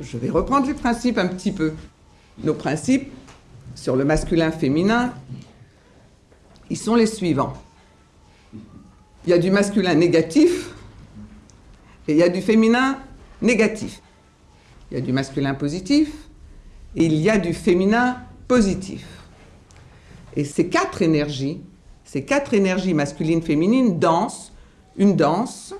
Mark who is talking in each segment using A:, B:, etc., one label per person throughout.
A: je vais reprendre les principes un petit peu. Nos principes sur le masculin-féminin, ils sont les suivants. Il y a du masculin négatif et il y a du féminin négatif. Il y a du masculin positif et il y a du féminin positif. Et ces quatre énergies, ces quatre énergies masculines, féminines dansent une danse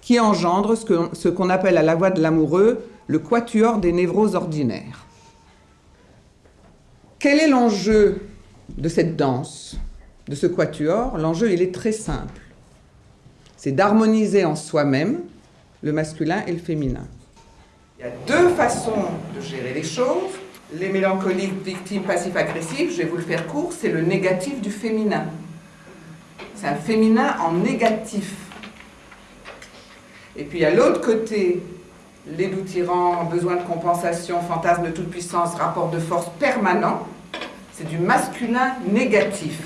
A: qui engendre ce qu'on appelle à la voix de l'amoureux le quatuor des névroses ordinaires. Quel est l'enjeu de cette danse, de ce quatuor? L'enjeu, il est très simple. C'est d'harmoniser en soi-même le masculin et le féminin. Il y a deux façons de gérer les choses. Les mélancoliques, victimes, passifs, agressifs, je vais vous le faire court, c'est le négatif du féminin. C'est un féminin en négatif. Et puis à l'autre côté, les doux tyrans, besoin de compensation, fantasme de toute puissance, rapport de force permanent, c'est du masculin négatif.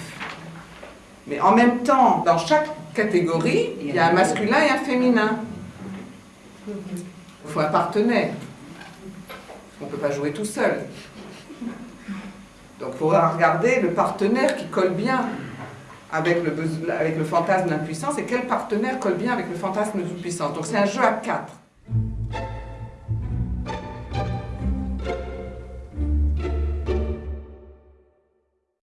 A: Mais en même temps, dans chaque catégorie, il y a un masculin et un féminin. Il faut un partenaire. On ne peut pas jouer tout seul. Donc il faudra regarder le partenaire qui colle bien avec le fantasme d'impuissance et quel partenaire colle bien avec le fantasme de toute puissance. Donc c'est un jeu à quatre.